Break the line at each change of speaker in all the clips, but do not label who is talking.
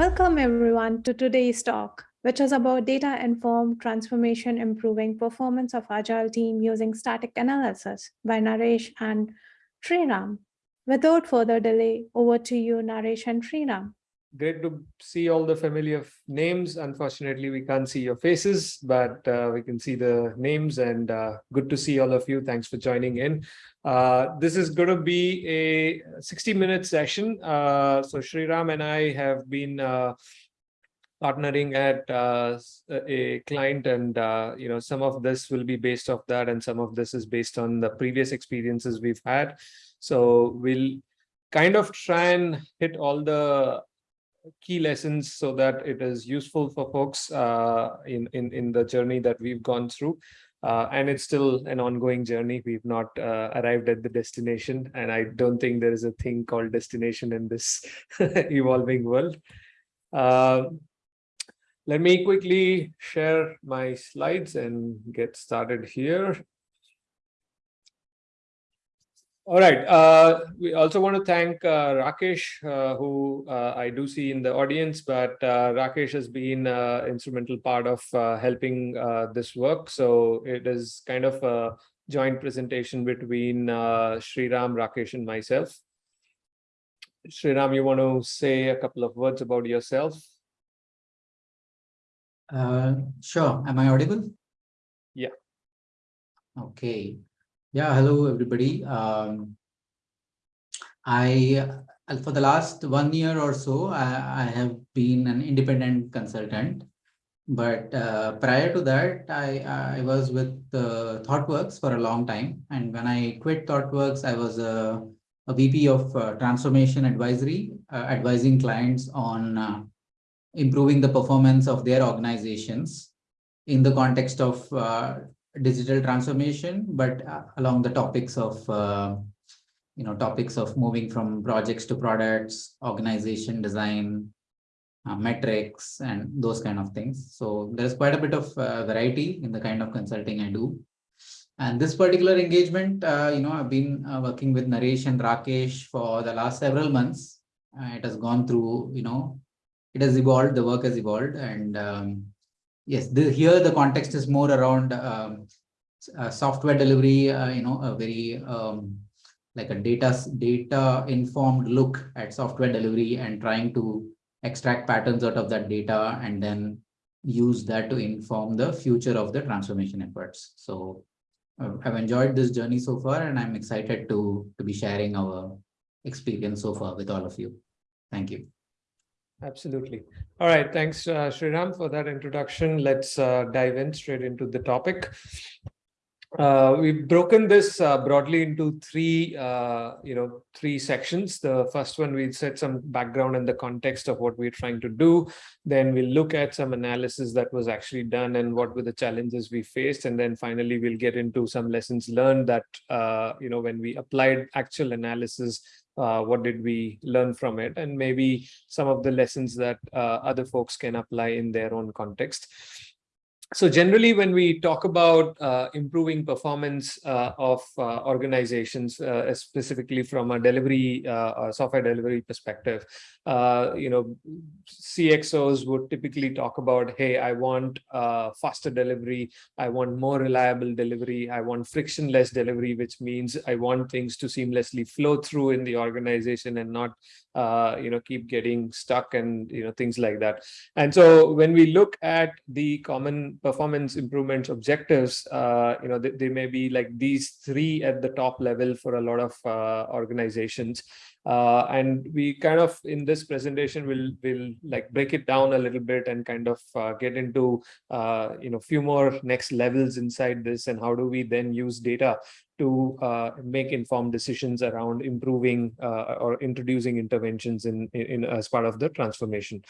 Welcome everyone to today's talk, which is about data-informed transformation improving performance of Agile team using static analysis by Naresh and Sriram. Without further delay, over to you, Naresh and Sriram.
Great to see all the familiar names. Unfortunately, we can't see your faces, but uh, we can see the names and uh, good to see all of you. Thanks for joining in. Uh, this is going to be a 60 minute session. Uh, so Sriram and I have been uh, partnering at uh, a client and you know some of this will be based off that and some of this is based on the previous experiences we've had. So we'll kind of try and hit all the key lessons so that it is useful for folks uh, in, in, in the journey that we've gone through. Uh, and it's still an ongoing journey. We've not uh, arrived at the destination, and I don't think there is a thing called destination in this evolving world. Uh, let me quickly share my slides and get started here. All right. Uh, we also want to thank uh, Rakesh, uh, who uh, I do see in the audience, but uh, Rakesh has been an uh, instrumental part of helping this work. So it is kind of a joint presentation between Sriram, Rakesh, and myself. Sriram, you want to say a couple of words about yourself?
sure. Am I audible?
Yeah.
Okay. Yeah, hello everybody. Um, I uh, for the last one year or so, I, I have been an independent consultant. But uh, prior to that, I, I was with uh, ThoughtWorks for a long time. And when I quit ThoughtWorks, I was a, a VP of uh, Transformation Advisory, uh, advising clients on uh, improving the performance of their organizations in the context of digital transformation, but uh, along the topics of, uh, you know, topics of moving from projects to products, organization design, uh, metrics, and those kind of things. So there's quite a bit of uh, variety in the kind of consulting I do. And this particular engagement, uh, you know, I've been uh, working with Naresh and Rakesh for the last several months. it has gone through, you know, it has evolved, the work has evolved, and um, yes, the, here the context is more around um, uh, software delivery, uh, you know, a very um, like a data data informed look at software delivery and trying to extract patterns out of that data and then use that to inform the future of the transformation efforts. So uh, I've enjoyed this journey so far and I'm excited to, to be sharing our experience so far with all of you. Thank you.
Absolutely. All right. Thanks, uh, Sriram, for that introduction. Let's uh, dive in straight into the topic. Uh, we've broken this uh, broadly into three, uh, you know, three sections. The first one, we'll set some background in the context of what we're trying to do. Then we'll look at some analysis that was actually done and what were the challenges we faced. And then finally, we'll get into some lessons learned that, uh, you know, when we applied actual analysis, uh, what did we learn from it? And maybe some of the lessons that uh, other folks can apply in their own context so generally, when we talk about uh, improving performance uh, of uh, organizations, uh, specifically from a delivery, uh, software delivery perspective, uh, you know, CXOs would typically talk about, hey, I want faster delivery, I want more reliable delivery, I want frictionless delivery, which means I want things to seamlessly flow through in the organization and not you know, keep getting stuck and, you know, things like that. And so when we look at the common performance improvements objectives, uh, you know, they, may be like these three at the top level for a lot of uh, organizations. Uh, and we kind of in this presentation will will like break it down a little bit and kind of uh, get into uh, you know few more next levels inside this and how do we then use data to uh, make informed decisions around improving uh, or introducing interventions in, in, in, as part of the transformation.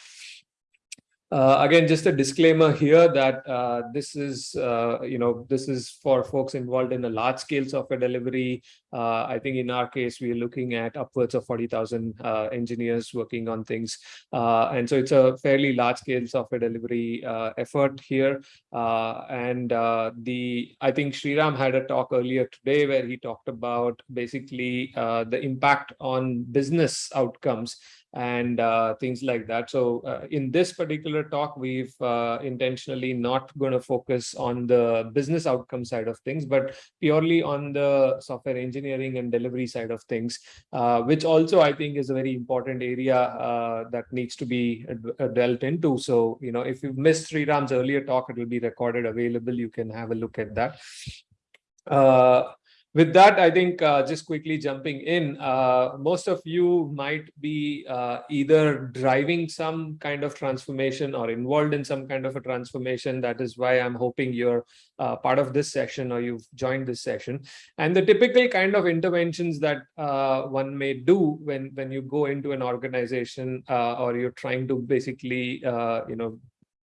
Uh, again, just a disclaimer here that uh, this is, uh, you know, this is for folks involved in a large scale software delivery. Uh, I think in our case, we're looking at upwards of 40,000 uh, engineers working on things. Uh, and so it's a fairly large scale software delivery effort here. and the, I think Sriram had a talk earlier today where he talked about basically the impact on business outcomes and uh, things like that. So uh, in this particular talk, we've uh, intentionally not going to focus on the business outcome side of things, but purely on the software engineering and delivery side of things, uh, which also I think is a very important area uh, that needs to be uh, dealt into. So, you know, if you've missed Sriram's earlier talk, it will be recorded available. You can have a look at that. With that, I think uh, just quickly jumping in, uh, most of you might be uh, either driving some kind of transformation or involved in some kind of a transformation. That is why I'm hoping you're uh, part of this session or you've joined this session. And the typical kind of interventions that uh, one may do when, when you go into an organization uh, or you're trying to basically, you know,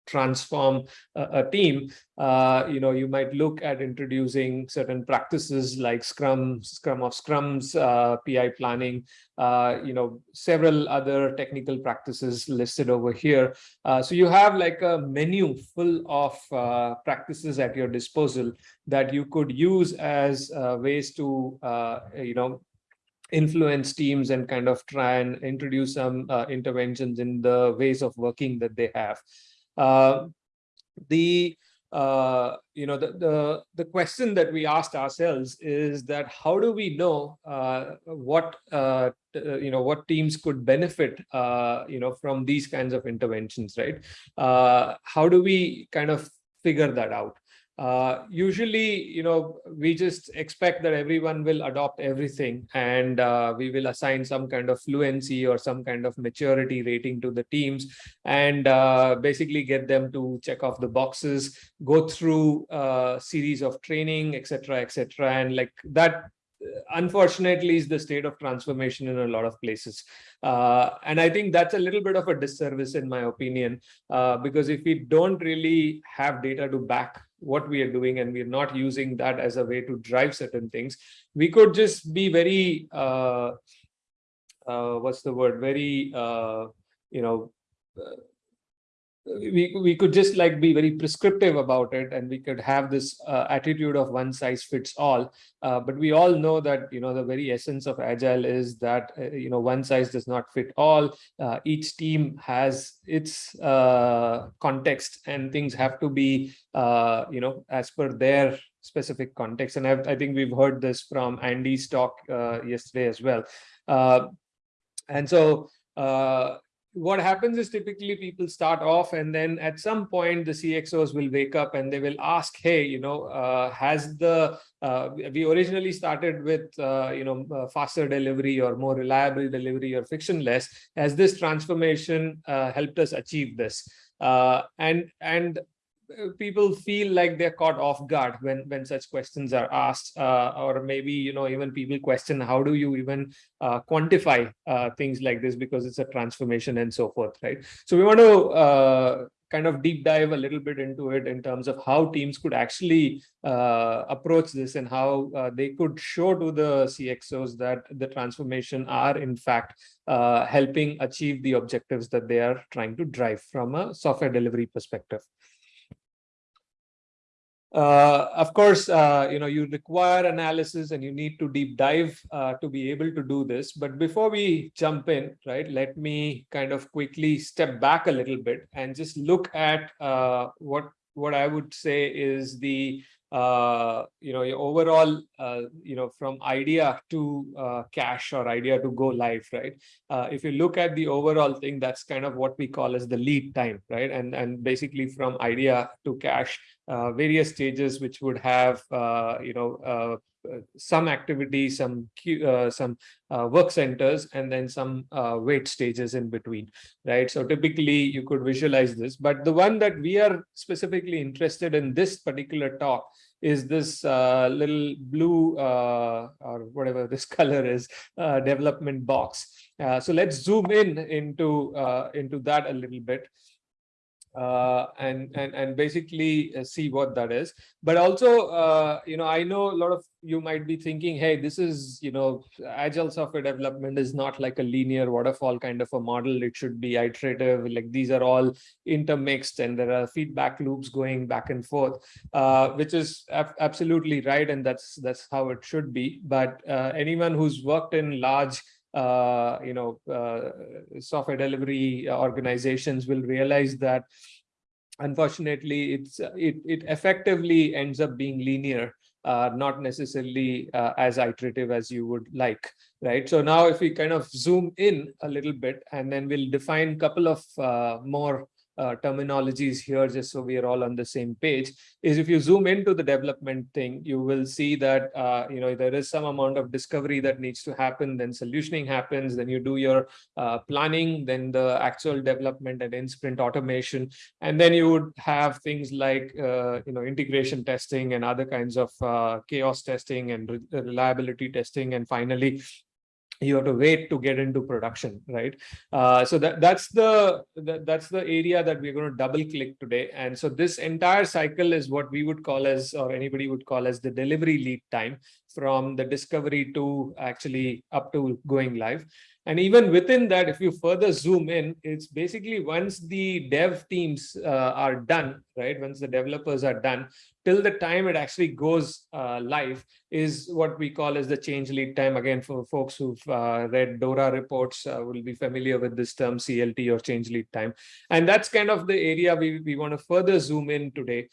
transform a, a team, uh, you know, you might look at introducing certain practices like Scrum, Scrum of Scrums, uh, PI planning, uh, you know, several other technical practices listed over here. Uh, so you have like a menu full of uh, practices at your disposal that you could use as uh, ways to, you know, influence teams and kind of try and introduce some interventions in the ways of working that they have. Uh, the uh, you know, the, the, the question that we asked ourselves is that how do we know uh, what, uh, uh you know, what teams could benefit, uh, you know, from these kinds of interventions, right? Uh, how do we kind of figure that out? Uh, usually, you know, we just expect that everyone will adopt everything and uh, we will assign some kind of fluency or some kind of maturity rating to the teams and uh, basically get them to check off the boxes, go through a uh, series of training, etc., etc. And like that unfortunately is the state of transformation in a lot of places. Uh, and i think that's a little bit of a disservice in my opinion uh, because if we don't really have data to back what we are doing and we're not using that as a way to drive certain things we could just be very uh, uh what's the word? Very uh, you know uh, we we could just like be very prescriptive about it and we could have this uh, attitude of one size fits all. Uh, but we all know that you know the very essence of agile is that uh, you know one size does not fit all. Uh, each team has its uh, context and things have to be uh, you know as per their specific context. And I've, i think we've heard this from andy's talk yesterday as well. And so uh, what happens is typically people start off and then at some point the CXOs will wake up and they will ask, hey, you know, uh, has the, uh, we originally started with, uh, you know, uh, faster delivery or more reliable delivery or frictionless, has this transformation uh, helped us achieve this? Uh, and, and people feel like they're caught off guard when when such questions are asked uh, or maybe you know even people question how do you even uh, quantify uh, things like this because it's a transformation and so forth right so we want to uh, kind of deep dive a little bit into it in terms of how teams could actually uh, approach this and how they could show to the CXOs that the transformation are in fact helping achieve the objectives that they are trying to drive from a software delivery perspective. Uh, of course, uh, you know, you require analysis and you need to deep dive uh, to be able to do this. But before we jump in, right, let me kind of quickly step back a little bit and just look at uh, what what I would say is the uh, you know, your overall, uh, you know, from idea to cash or idea to go live, right? If you look at the overall thing, that's kind of what we call as the lead time, right? And, and basically from idea to cash, uh, various stages which would have, uh, you know, some activity, some uh, some uh, work centers, and then some uh, wait stages in between, right? So typically you could visualize this, but the one that we are specifically interested in this particular talk is this uh, little blue uh, or whatever this color is uh, development box. so let's zoom in into into that a little bit uh, and and and basically uh, see what that is. But also uh, you know i know a lot of you might be thinking hey this is you know agile software development is not like a linear waterfall kind of a model. It should be iterative. Like these are all intermixed and there are feedback loops going back and forth uh, which is absolutely right. And that's that's how it should be. But uh, anyone who's worked in large uh, you know, uh, software delivery organizations will realize that unfortunately it's it, it effectively ends up being linear uh, not necessarily uh, as iterative as you would like, right? So now if we kind of zoom in a little bit and then we'll define a couple of uh, more uh, terminologies here just so we are all on the same page is if you zoom into the development thing you will see that uh, you know there is some amount of discovery that needs to happen then solutioning happens then you do your uh, planning then the actual development and in sprint automation and then you would have things like uh, you know integration testing and other kinds of uh, chaos testing and re reliability testing and finally you have to wait to get into production right? Uh, so that that's the that, that's the area that we're going to double click today. And so this entire cycle is what we would call as or anybody would call as the delivery lead time from the discovery to actually up to going live and even within that, if you further zoom in, it's basically once the dev teams uh, are done, right? Once the developers are done, till the time it actually goes uh, live is what we call as the change lead time. Again, for folks who've uh, read DORA reports uh, will be familiar with this term CLT or change lead time. And that's kind of the area we, we want to further zoom in today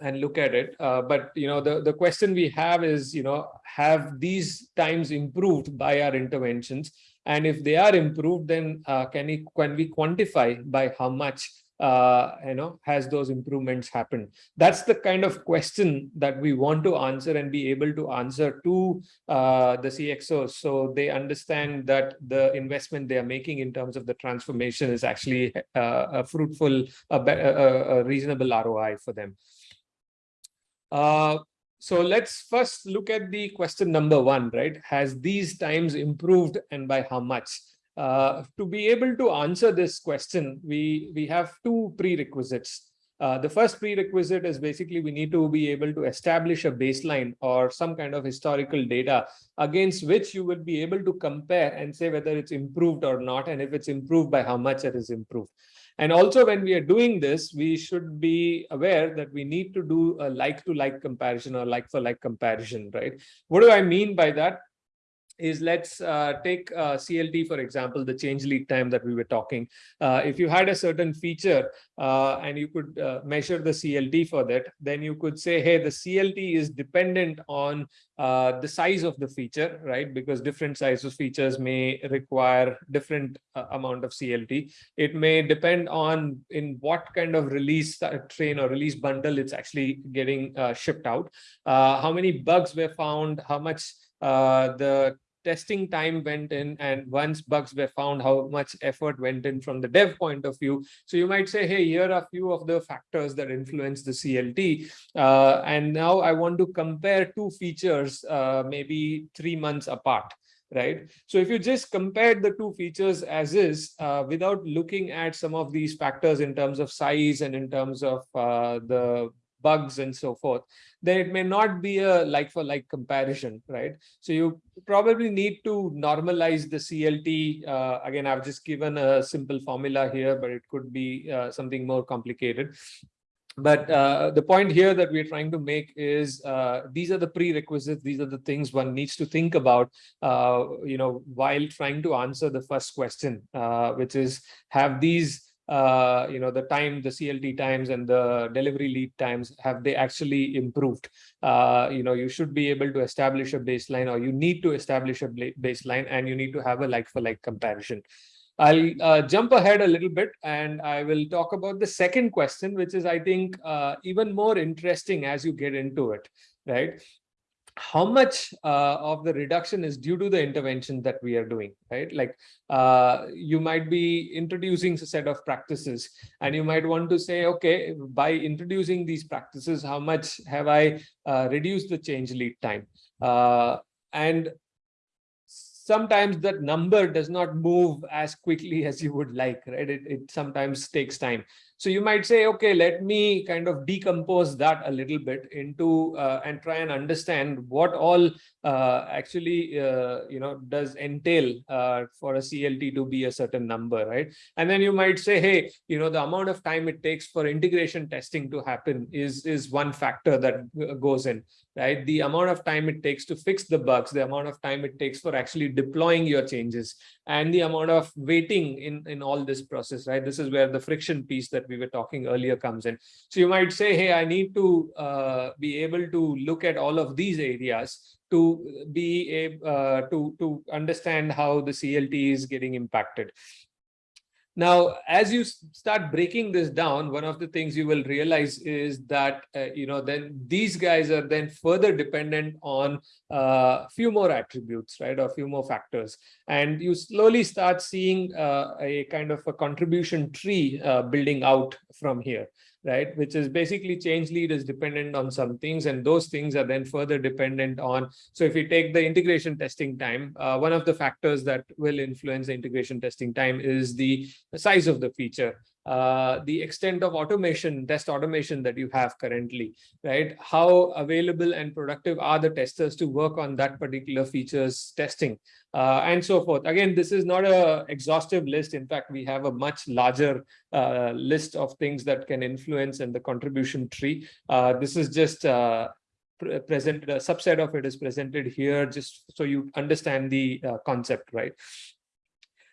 and look at it. Uh, but you know, the the question we have is, you know, have these times improved by our interventions? And if they are improved, then uh, can we can we quantify by how much uh, you know has those improvements happened? That's the kind of question that we want to answer and be able to answer to uh, the CXOs, so they understand that the investment they are making in terms of the transformation is actually uh, a fruitful, a, a, a reasonable ROI for them. So let's first look at the question number one, right? Has these times improved and by how much? Uh, to be able to answer this question, we, we have two prerequisites. Uh, the first prerequisite is basically we need to be able to establish a baseline or some kind of historical data against which you would be able to compare and say whether it's improved or not, and if it's improved by how much it is improved. And also when we are doing this, we should be aware that we need to do a like to like comparison or like for like comparison, right? What do I mean by that? Is let's uh, take uh, CLT, for example, the change lead time that we were talking. Uh, if you had a certain feature uh, and you could uh, measure the CLT for that, then you could say, hey, the CLT is dependent on uh, the size of the feature, right? Because different sizes of features may require different amount of CLT. It may depend on in what kind of release train or release bundle it's actually getting shipped out. how many bugs were found, how much uh, the testing time went in and once bugs were found how much effort went in from the dev point of view. So you might say hey here are a few of the factors that influence the clt uh, and now i want to compare two features uh, maybe three months apart right? So if you just compare the two features as is uh, without looking at some of these factors in terms of size and in terms of uh, the bugs and so forth, then it may not be a like for like comparison, right? So you probably need to normalize the CLT. Uh, again, I've just given a simple formula here, but it could be uh, something more complicated. But uh, the point here that we're trying to make is uh, these are the prerequisites. These are the things one needs to think about, uh, you know, while trying to answer the first question, uh, which is have these uh, you know, the time, the CLT times and the delivery lead times, have they actually improved? Uh, you know, you should be able to establish a baseline or you need to establish a baseline and you need to have a like for like comparison. I'll uh, jump ahead a little bit and I will talk about the second question, which is, I think, uh, even more interesting as you get into it, right? How much uh, of the reduction is due to the intervention that we are doing, right? Like uh, you might be introducing a set of practices and you might want to say, okay, by introducing these practices, how much have I uh, reduced the change lead time? Uh, and sometimes that number does not move as quickly as you would like, right? It, it sometimes takes time. So you might say, okay, let me kind of decompose that a little bit into uh, and try and understand what all uh, actually, uh, you know, does entail uh, for a CLT to be a certain number, right? And then you might say, hey, you know, the amount of time it takes for integration testing to happen is, is one factor that uh, goes in, right? The amount of time it takes to fix the bugs, the amount of time it takes for actually deploying your changes, and the amount of waiting in, in all this process, right? This is where the friction piece that we were talking earlier comes in. So you might say, hey, I need to uh, be able to look at all of these areas to be a uh, to to understand how the CLT is getting impacted. Now, as you start breaking this down, one of the things you will realize is that, uh, you know, then these guys are then further dependent on a few more attributes, right? Or a few more factors. And you slowly start seeing uh, a kind of a contribution tree uh, building out from here right? Which is basically change lead is dependent on some things and those things are then further dependent on. So if you take the integration testing time, uh, one of the factors that will influence the integration testing time is the size of the feature. Uh, the extent of automation, test automation that you have currently, right? How available and productive are the testers to work on that particular features testing? uh, and so forth. Again, this is not a exhaustive list. In fact, we have a much larger uh, list of things that can influence in the contribution tree. Uh, this is just uh, pre- presented, a subset of it is presented here, just so you understand the uh, concept, right?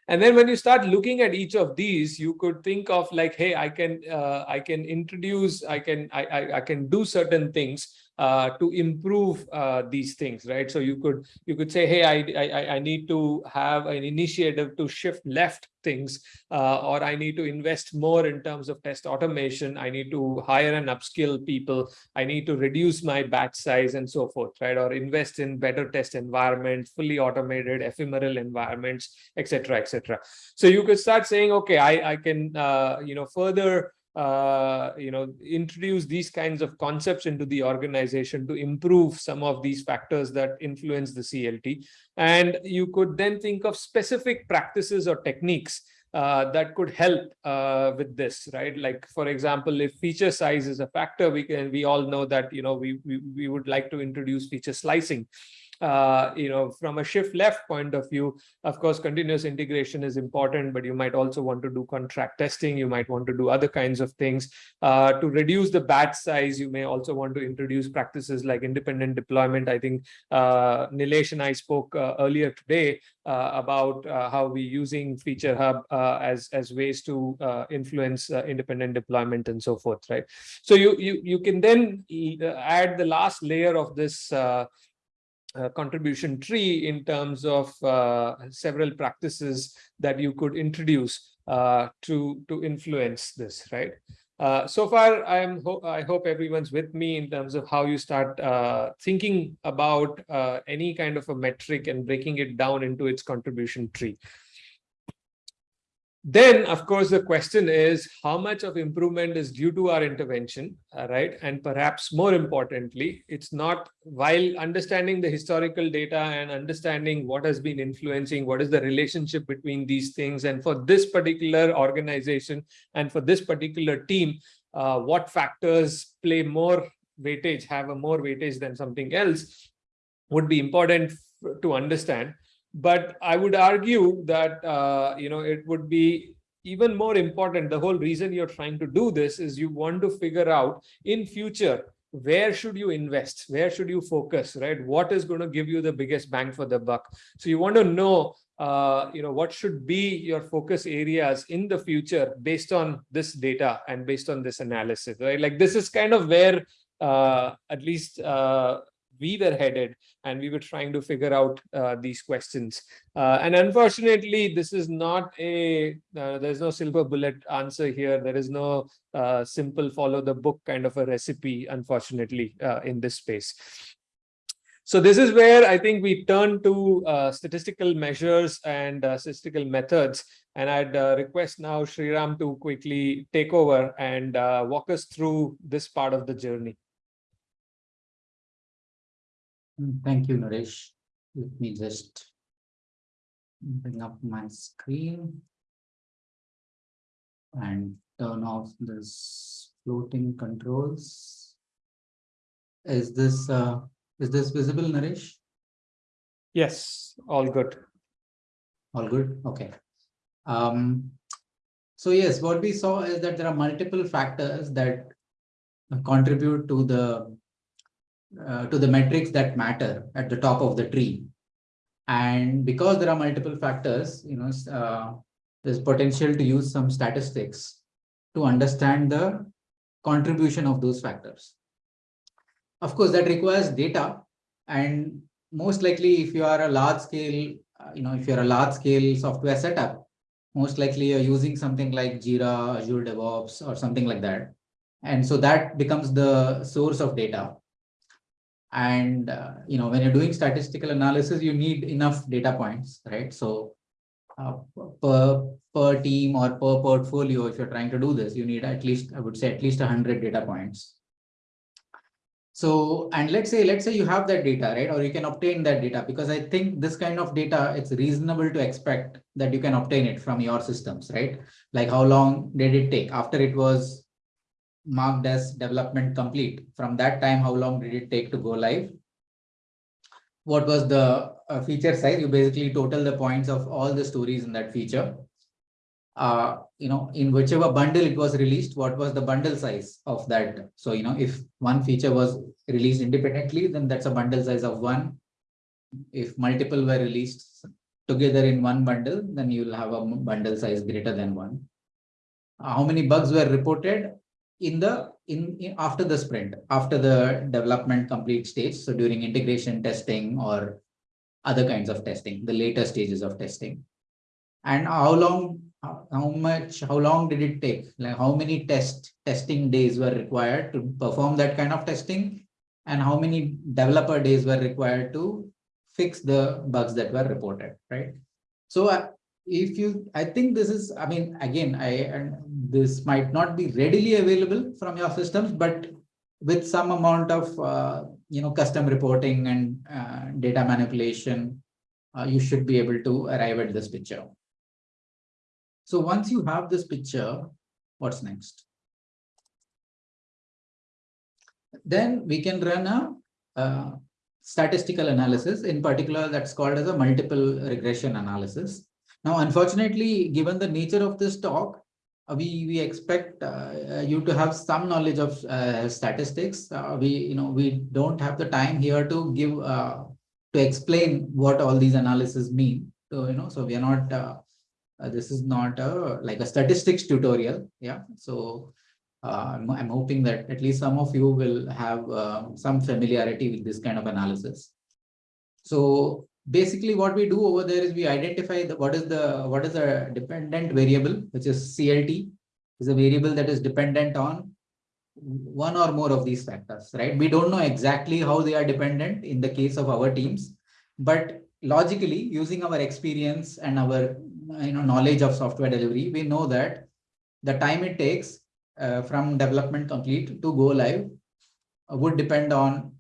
And then when you start looking at each of these, you could think of like, hey, I can uh, I can introduce, I can I, I, I can do certain things uh, to improve uh, these things, right? So you could you could say, hey, I I, I need to have an initiative to shift left things, uh, or I need to invest more in terms of test automation. I need to hire and upskill people. I need to reduce my batch size and so forth, right? Or invest in better test environments, fully automated, ephemeral environments, etc., etc. So you could start saying, okay, I I can uh, you know further uh, you know, introduce these kinds of concepts into the organization to improve some of these factors that influence the CLT. And you could then think of specific practices or techniques uh, that could help uh, with this, right? Like, for example, if feature size is a factor, we can, we all know that, you know, we, we, we would like to introduce feature slicing uh, you know, from a shift left point of view, of course, continuous integration is important, but you might also want to do contract testing. You might want to do other kinds of things. Uh, to reduce the batch size, you may also want to introduce practices like independent deployment. I think uh, Nilesh and I spoke uh, earlier today uh, about uh, how we're using Feature Hub uh, as, as ways to influence independent deployment and so forth, right? So you, you, you can then add the last layer of this uh, uh, contribution tree in terms of uh, several practices that you could introduce uh, to to influence this, right? Uh, so far, I am ho I hope everyone's with me in terms of how you start uh, thinking about any kind of a metric and breaking it down into its contribution tree. Then, of course, the question is how much of improvement is due to our intervention, uh, right? And perhaps more importantly, it's not while understanding the historical data and understanding what has been influencing, what is the relationship between these things. And for this particular organization and for this particular team, uh, what factors play more weightage, have a more weightage than something else would be important to understand but I would argue that uh, you know it would be even more important. The whole reason you're trying to do this is you want to figure out in future where should you invest, where should you focus, right? What is going to give you the biggest bang for the buck? So you want to know uh, you know what should be your focus areas in the future based on this data and based on this analysis, right? Like this is kind of where uh, at least uh, we were headed and we were trying to figure out uh, these questions. Uh, and unfortunately, this is not a, uh, there's no silver bullet answer here. There is no uh, simple follow the book kind of a recipe, unfortunately, uh, in this space. So this is where I think we turn to uh, statistical measures and statistical methods. And I'd request now Sriram to quickly take over and walk us through this part of the journey.
Mm, Thank you, Naresh. Let me just bring up my screen. And turn off this floating controls. Is this, uh, is this visible, Naresh?
Yes, all good.
All good, okay. Um, so yes, what we saw is that there are multiple factors that contribute to the uh, to the metrics that matter at the top of the tree. And because there are multiple factors, you know, uh, there's potential to use some statistics to understand the contribution of those factors. Of course, that requires data and most likely if you are a large scale, uh, you know, if you're a large scale software setup, most likely you're using something like Jira, Azure DevOps or something like that. And so that becomes the source of data. And, uh, you know, when you're doing statistical analysis, you need enough data points, right? So uh, per, per team or per portfolio, if you're trying to do this, you need at least, I would say at least hundred data points. So, and let's say, let's say you have that data, right? Or you can obtain that data because I think this kind of data, it's reasonable to expect that you can obtain it from your systems, right? Like how long did it take after it was marked as development complete? From that time, how long did it take to go live? What was the uh, feature size? You basically total the points of all the stories in that feature. Uh, you know, in whichever bundle it was released, what was the bundle size of that? So, you know, if one feature was released independently, then that's a bundle size of one. If multiple were released together in one bundle, then you'll have a bundle size greater than one. How many bugs were reported in the, in, in- after the sprint, after the development complete stage? So during integration testing or other kinds of testing, the later stages of testing. And how long, how much, how long did it take? Like how many test, testing days were required to perform that kind of testing? And how many developer days were required to fix the bugs that were reported, right? So uh, if you, I think this is, I mean, again, I, this might not be readily available from your systems, but with some amount of, uh, you know, custom reporting and uh, data manipulation, uh, you should be able to arrive at this picture. So once you have this picture, what's next? Then we can run a uh, statistical analysis, in particular that's called as a multiple regression analysis. Now, unfortunately, given the nature of this talk, we we expect uh, you to have some knowledge of uh, statistics. Uh, we you know we don't have the time here to give uh, to explain what all these analyses mean. So you know, so we are not. Uh, uh, this is not a like a statistics tutorial. Yeah. So uh, I'm, I'm hoping that at least some of you will have uh, some familiarity with this kind of analysis. So basically what we do over there is we identify the, what is the what is the dependent variable, which is CLT, is a variable that is dependent on one or more of these factors, right? We don't know exactly how they are dependent in the case of our teams, but logically using our experience and our you know knowledge of software delivery, we know that the time it takes uh, from development complete to go live uh, would depend on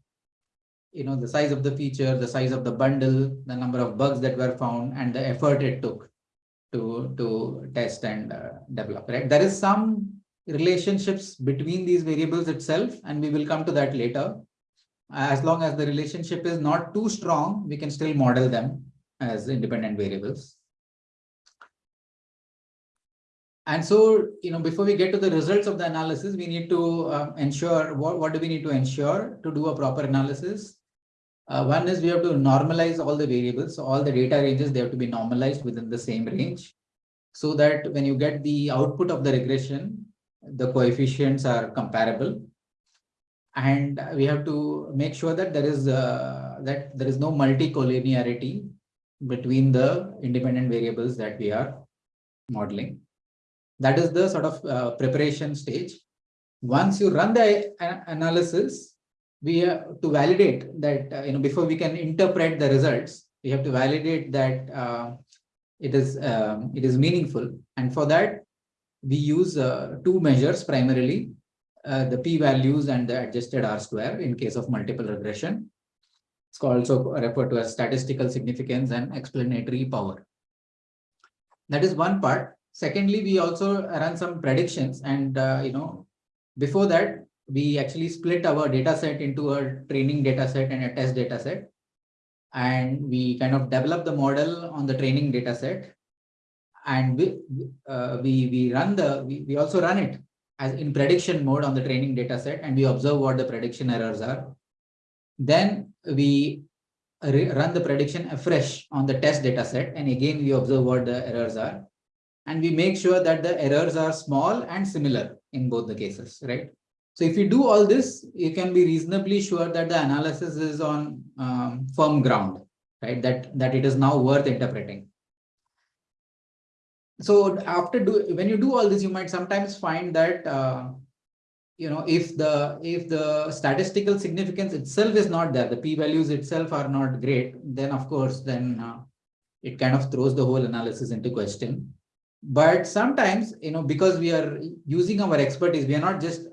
you know the size of the feature, the size of the bundle, the number of bugs that were found, and the effort it took to to test and uh, develop. Right? There is some relationships between these variables itself, and we will come to that later. As long as the relationship is not too strong, we can still model them as independent variables. And so, you know, before we get to the results of the analysis, we need to um, ensure what, what do we need to ensure to do a proper analysis? Uh, one is we have to normalize all the variables. So all the data ranges, they have to be normalized within the same range. So that when you get the output of the regression, the coefficients are comparable. And we have to make sure that there is uh, that there is no multi-collinearity between the independent variables that we are modeling. That is the sort of uh, preparation stage. Once you run the analysis, we have to validate that, uh, you know, before we can interpret the results, we have to validate that uh, it is um, it is meaningful. And for that, we use uh, two measures primarily, uh, the p-values and the adjusted R square in case of multiple regression. It's also referred to as statistical significance and explanatory power. That is one part. Secondly, we also run some predictions and, uh, you know, before that, we actually split our data set into a training data set and a test data set. And we kind of develop the model on the training data set. And we, uh, we, we run the, we, we also run it as in prediction mode on the training data set and we observe what the prediction errors are. Then we run the prediction afresh on the test data set and again we observe what the errors are and we make sure that the errors are small and similar in both the cases, right? So if you do all this, you can be reasonably sure that the analysis is on um, firm ground, right? That, that it is now worth interpreting. So after do, when you do all this, you might sometimes find that, uh, you know, if the, if the statistical significance itself is not there, the p-values itself are not great, then of course, then uh, it kind of throws the whole analysis into question. But sometimes, you know, because we are using our expertise, we are not just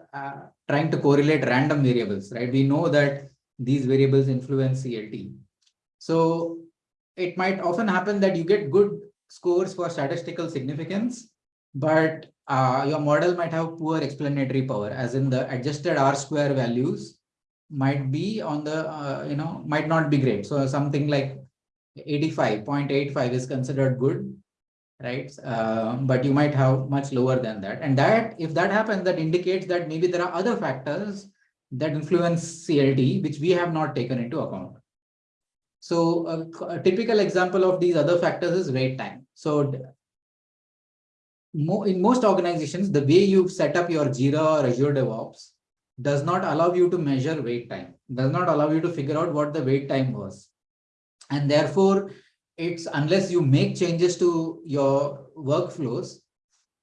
trying to correlate random variables, right? We know that these variables influence CLT. So it might often happen that you get good scores for statistical significance, but uh, your model might have poor explanatory power, as in the adjusted R square values might be on the, uh, you know, might not be great. So something like 85.85 is considered good, right? Uh, but you might have much lower than that. And that, if that happens, that indicates that maybe there are other factors that influence CLT, which we have not taken into account. So a, a typical example of these other factors is wait time. So mo in most organizations, the way you set up your Jira or Azure DevOps does not allow you to measure wait time, does not allow you to figure out what the wait time was. And therefore, it's unless you make changes to your workflows,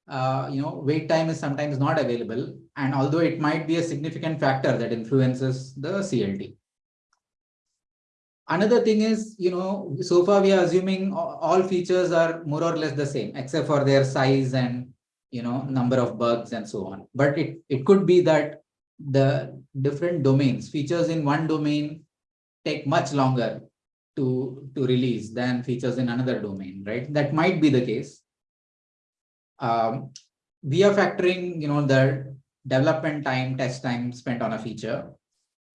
uh, you know, wait time is sometimes not available. And although it might be a significant factor that influences the CLT. Another thing is, you know, so far we are assuming all features are more or less the same, except for their size and, you know, number of bugs and so on. But it, it could be that the different domains, features in one domain take much longer to, to release than features in another domain, right? That might be the case. Um, we are factoring, you know, the development time, test time spent on a feature.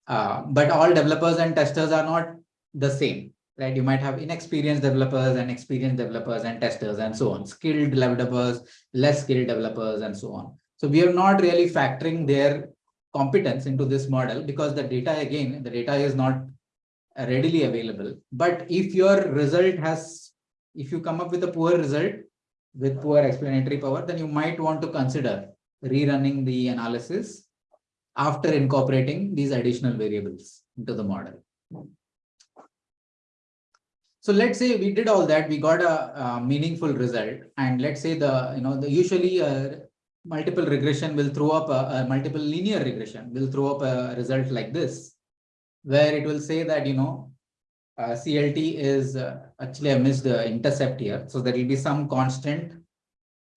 Uh, but all developers and testers are not the same, right? You might have inexperienced developers and experienced developers and testers and so on, skilled developers, less skilled developers and so on. So we are not really factoring their competence into this model because the data, again, the data is not readily available. But if your result has, if you come up with a poor result with poor explanatory power, then you might want to consider rerunning the analysis after incorporating these additional variables into the model. So let's say we did all that, we got a, a meaningful result, and let's say the, you know, the usually uh, multiple regression will throw up a, a multiple linear regression will throw up a result like this where it will say that, you know, uh, CLT is uh, actually I missed the intercept here. So there will be some constant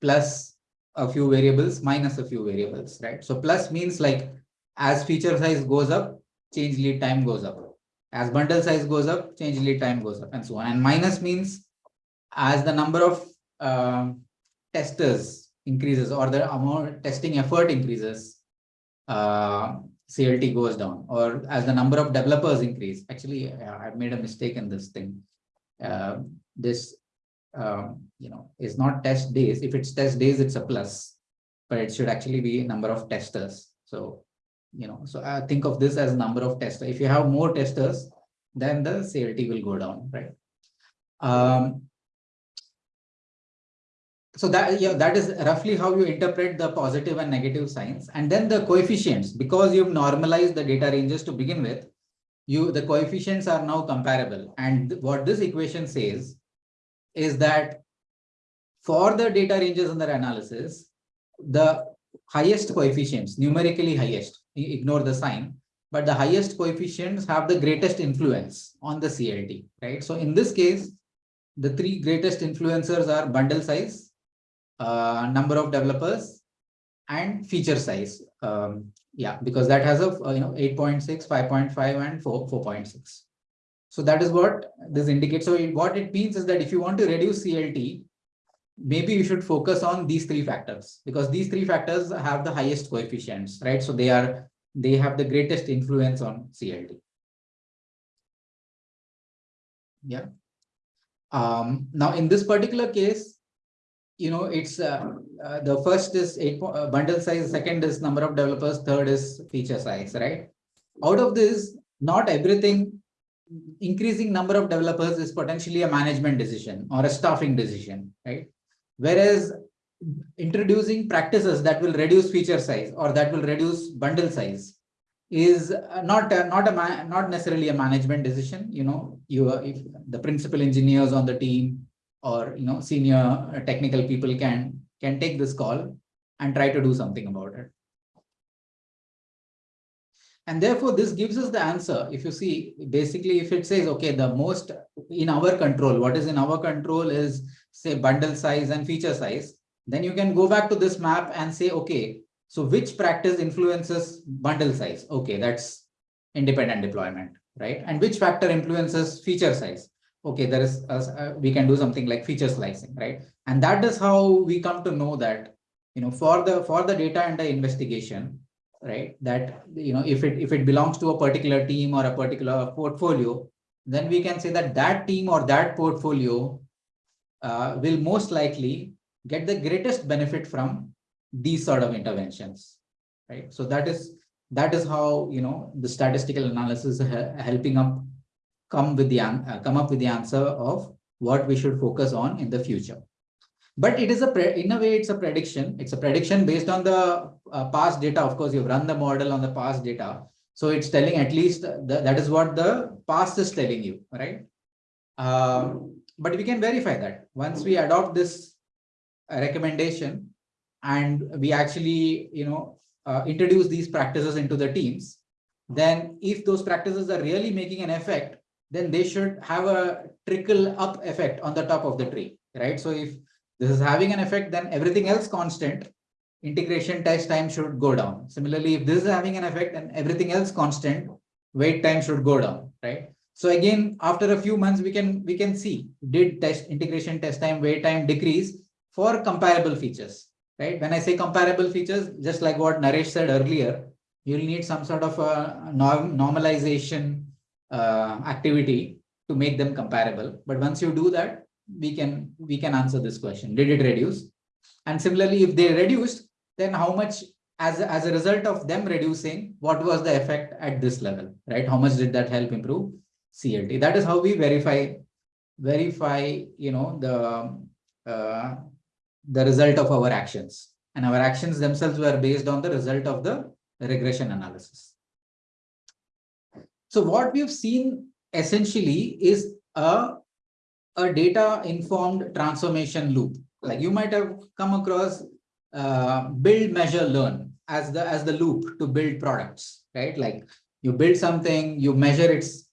plus a few variables minus a few variables, right? So plus means like as feature size goes up, change lead time goes up. As bundle size goes up, change lead time goes up and so on. And minus means as the number of um, testers increases or the amount testing effort increases, uh, CLT goes down or as the number of developers increase. Actually, I've made a mistake in this thing. Uh, this, um, you know, is not test days. If it's test days, it's a plus, but it should actually be number of testers. So, you know, so I think of this as number of testers. If you have more testers, then the CLT will go down, right? Um, so that yeah that is roughly how you interpret the positive and negative signs. And then the coefficients because you've normalized the data ranges to begin with you the coefficients are now comparable. And what this equation says is that for the data ranges under analysis the highest coefficients numerically highest ignore the sign but the highest coefficients have the greatest influence on the CLT right? So in this case the three greatest influencers are bundle size uh, number of developers and feature size. Um, yeah, because that has a uh, you know 8.6, 5.5, and 4, 4.6. So that is what this indicates. So it, what it means is that if you want to reduce CLT, maybe you should focus on these three factors because these three factors have the highest coefficients, right? So they are, they have the greatest influence on CLT. Yeah. Um, now in this particular case, you know, it's uh, uh, the first is eight uh, bundle size, second is number of developers, third is feature size, right? Out of this, not everything increasing number of developers is potentially a management decision or a staffing decision, right? Whereas introducing practices that will reduce feature size or that will reduce bundle size is uh, not a, not a not necessarily a management decision. You know, you if the principal engineers on the team or you know senior uh, technical people can can take this call and try to do something about it. And therefore, this gives us the answer. If you see, basically, if it says, okay, the most in our control, what is in our control is say bundle size and feature size, then you can go back to this map and say, okay, so which practice influences bundle size? Okay, that's independent deployment, right? And which factor influences feature size? Okay, there is, uh, we can do something like feature slicing, right? And that is how we come to know that, you know, for the, for the data and the investigation, right? That, you know, if it, if it belongs to a particular team or a particular portfolio, then we can say that that team or that portfolio uh, will most likely get the greatest benefit from these sort of interventions, right? So that is, that is how, you know, the statistical analysis helping up come with the, uh, come up with the answer of what we should focus on in the future. But it is a, in a way, it's a prediction. It's a prediction based on the uh, past data. Of course, you've run the model on the past data. So it's telling at least the, that is what the past is telling you, right? Um, but we can verify that once we adopt this uh, recommendation and we actually, you know, uh, introduce these practices into the teams, then if those practices are really making an effect, then they should have a trickle up effect on the top of the tree, right? So if this is having an effect, then everything else constant, integration test time should go down. Similarly, if this is having an effect and everything else constant, wait time should go down, right? So again, after a few months, we can we can see did test integration test time, wait time decrease for comparable features, right? When I say comparable features, just like what Naresh said earlier, you'll need some sort of a norm, normalization uh, activity to make them comparable. But once you do that, we can we can answer this question: Did it reduce? And similarly, if they reduced, then how much as as a result of them reducing, what was the effect at this level, right? How much did that help improve CLT? That is how we verify verify you know the uh, the result of our actions, and our actions themselves were based on the result of the regression analysis. So what we've seen essentially is a a data informed transformation loop. Like you might have come across uh, build, measure, learn as the as the loop to build products, right? Like you build something, you measure its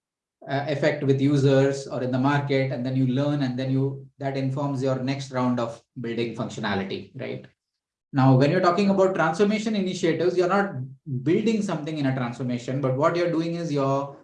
uh, effect with users or in the market, and then you learn, and then you that informs your next round of building functionality, right? Now, when you're talking about transformation initiatives, you're not building something in a transformation, but what you're doing is you're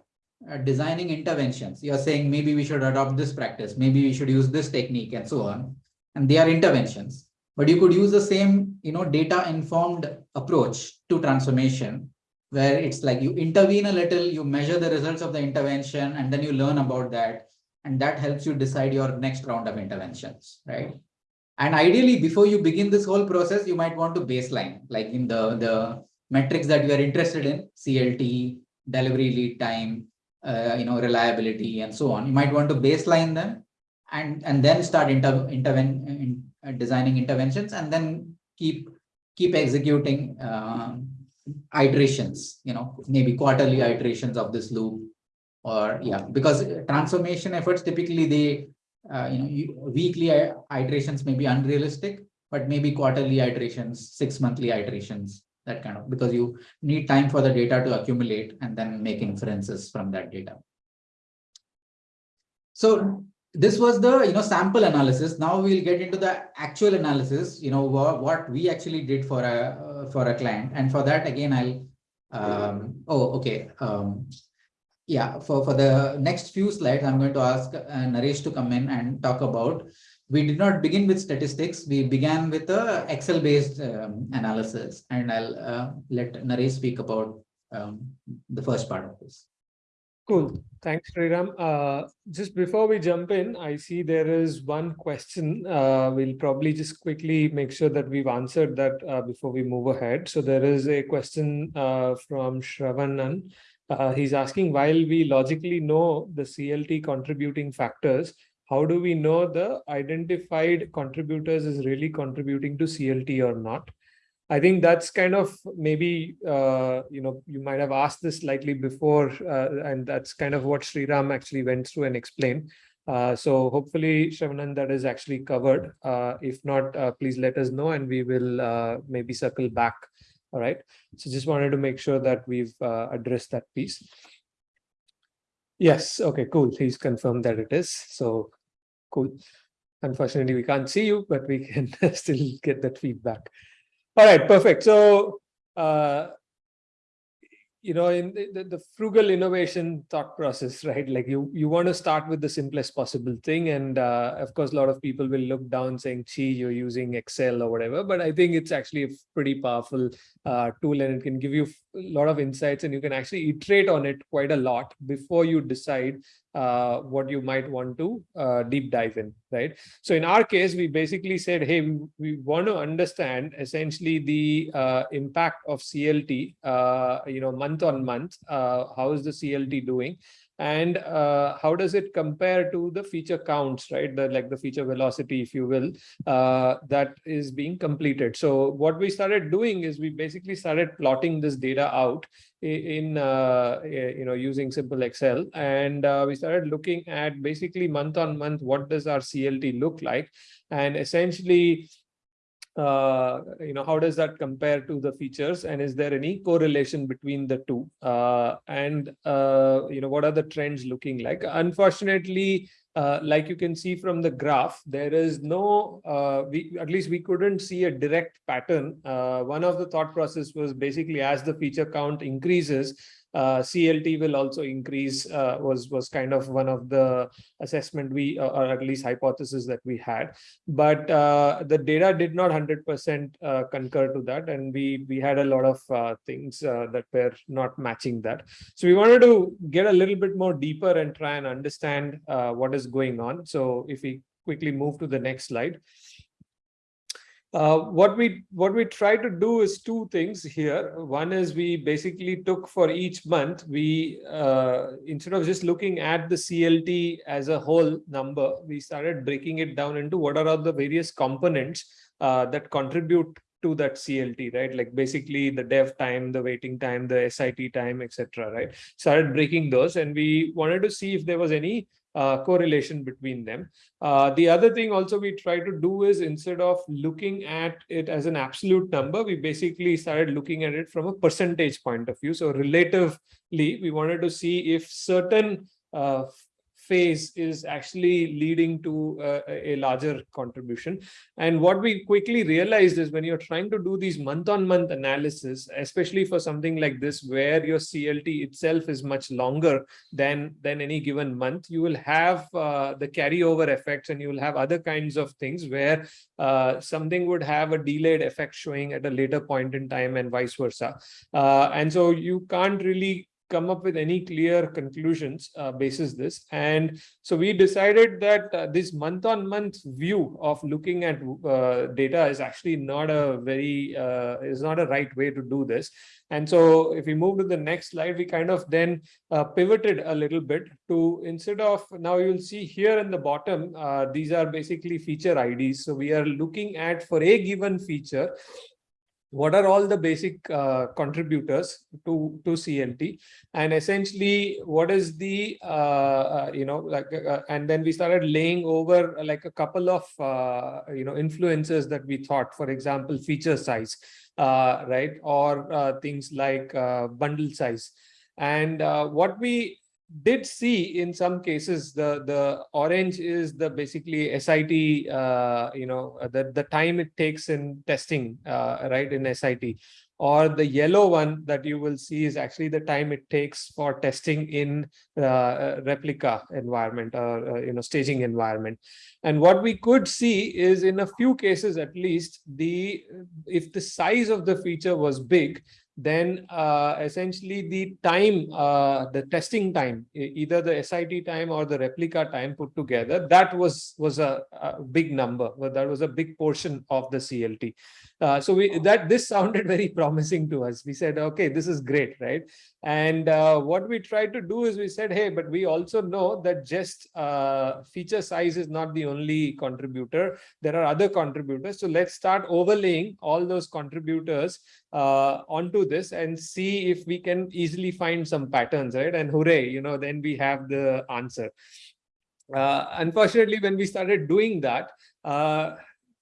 uh, designing interventions. You're saying maybe we should adopt this practice, maybe we should use this technique and so on. And they are interventions. But you could use the same, you know, data informed approach to transformation, where it's like you intervene a little, you measure the results of the intervention, and then you learn about that. And that helps you decide your next round of interventions, right? And ideally, before you begin this whole process, you might want to baseline, like in the, the metrics that you are interested in, CLT, delivery lead time, uh, you know, reliability and so on. You might want to baseline them and, and then start inter, interven, in, uh, designing interventions and then keep, keep executing um, iterations, you know, maybe quarterly iterations of this loop or yeah, because transformation efforts typically they, uh, you know, weekly iterations may be unrealistic, but maybe quarterly iterations, six monthly iterations that kind of because you need time for the data to accumulate and then make inferences from that data. So this was the you know sample analysis. Now we'll get into the actual analysis. You know what, what we actually did for a uh, for a client, and for that again I'll um, oh okay um, yeah for for the next few slides I'm going to ask uh, Naresh to come in and talk about we did not begin with statistics. We began with a Excel-based um, analysis, and I'll uh, let Naresh speak about um, the first part of this.
Cool. Thanks, Sriram. Uh, just before we jump in, I see there is one question. Uh, we'll probably just quickly make sure that we've answered that uh, before we move ahead. So there is a question uh, from Shravanan. Uh, he's asking, while we logically know the CLT contributing factors, how do we know the identified contributors is really contributing to CLT or not? I think that's kind of maybe, uh, you know, you might have asked this slightly before, uh, and that's kind of what Sriram actually went through and explained. Uh, so hopefully, Shavanan, that is actually covered. Uh, if not, uh, please let us know and we will uh, maybe circle back. All right. So just wanted to make sure that we've addressed that piece. Yes. Okay, cool. He's confirmed that it is. So cool. Unfortunately, we can't see you, but we can still get that feedback. All right, perfect. So, uh, you know, in the, the, frugal innovation thought process, right? Like you, you want to start with the simplest possible thing. And uh, of course, a lot of people will look down saying, gee, you're using Excel or whatever. But I think it's actually a pretty powerful uh, tool and it can give you a lot of insights and you can actually iterate on it quite a lot before you decide uh, what you might want to uh, deep dive in, right? So in our case, we basically said, hey, we, want to understand essentially the uh, impact of CLT, uh, you know, month on month, uh, how is the CLT doing? And uh, how does it compare to the feature counts, right? The like the feature velocity, if you will, uh, that is being completed. So what we started doing is we basically started plotting this data out in uh, you know using simple Excel, and uh, we started looking at basically month on month what does our CLT look like, and essentially uh, you know, how does that compare to the features and is there any correlation between the two? Uh, and, uh, you know, what are the trends looking like? Unfortunately, uh, like you can see from the graph, there is no, uh, we at least we couldn't see a direct pattern. Uh, one of the thought process was basically as the feature count increases, uh, CLT will also increase uh, was was kind of one of the assessment we uh, or at least hypothesis that we had. But uh, the data did not 100% uh, concur to that and we we had a lot of uh, things that were not matching that. So we wanted to get a little bit more deeper and try and understand what is going on. So if we quickly move to the next slide uh, what we what we try to do is two things here. One is we basically took for each month, we uh, instead of just looking at the CLT as a whole number, we started breaking it down into what are all the various components uh, that contribute to that CLT, right? Like basically the dev time, the waiting time, the SIT time, etc. Right? Started breaking those, and we wanted to see if there was any uh, correlation between them. Uh, the other thing also we try to do is instead of looking at it as an absolute number, we basically started looking at it from a percentage point of view. So relatively, we wanted to see if certain uh, phase is actually leading to uh, a larger contribution. And what we quickly realized is when you're trying to do these month-on-month -month analysis, especially for something like this, where your CLT itself is much longer than, than any given month, you will have uh, the carryover effects and you will have other kinds of things where uh, something would have a delayed effect showing at a later point in time and vice versa. Uh, and so you can't really come up with any clear conclusions uh, basis this. And so we decided that uh, this month on month view of looking at uh, data is actually not a very, uh, is not a right way to do this. And so if we move to the next slide, we kind of then uh, pivoted a little bit to instead of now you'll see here in the bottom, uh, these are basically feature IDs. So we are looking at for a given feature, what are all the basic uh, contributors to to CLT and essentially what is the uh, uh, you know like uh, uh, and then we started laying over uh, like a couple of you know influences that we thought for example feature size right? Or things like bundle size. And what we did see in some cases the the orange is the basically SIT uh, you know the the time it takes in testing uh, right in SIT or the yellow one that you will see is actually the time it takes for testing in uh, replica environment or uh, you know staging environment. And what we could see is in a few cases at least the if the size of the feature was big then uh, essentially the time, uh, the testing time, either the SIT time or the replica time put together, that was was a, a big number. Well, that was a big portion of the CLT. Uh, so we that this sounded very promising to us. We said, okay, this is great, right? And uh, what we tried to do is we said, hey, but we also know that just uh, feature size is not the only contributor. There are other contributors. So let's start overlaying all those contributors uh, onto this and see if we can easily find some patterns, right? And hooray, you know, then we have the answer. Uh, unfortunately, when we started doing that, uh,